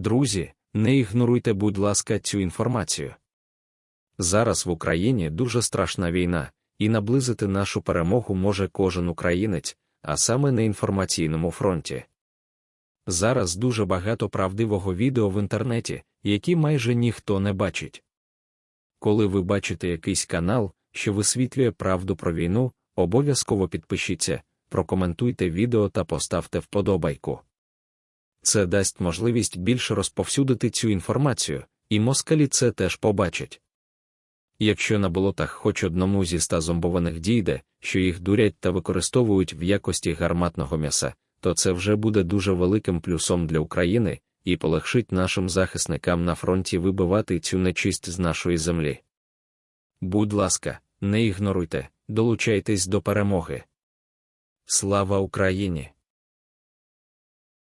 Друзі, не ігноруйте, будь ласка, цю інформацію. Зараз в Україні дуже страшна війна, і наблизити нашу перемогу може кожен українець, а саме на інформаційному фронті. Зараз дуже багато правдивого відео в інтернеті, які майже ніхто не бачить. Коли ви бачите якийсь канал, що висвітлює правду про війну, обов'язково підпишіться, прокоментуйте відео та поставте вподобайку. Це дасть можливість більше розповсюдити цю інформацію, і москалі це теж побачать. Якщо на болотах хоч одному зі ста зомбованих дійде, що їх дурять та використовують в якості гарматного м'яса, то це вже буде дуже великим плюсом для України і полегшить нашим захисникам на фронті вибивати цю нечисть з нашої землі. Будь ласка, не ігноруйте, долучайтесь до перемоги. Слава Україні!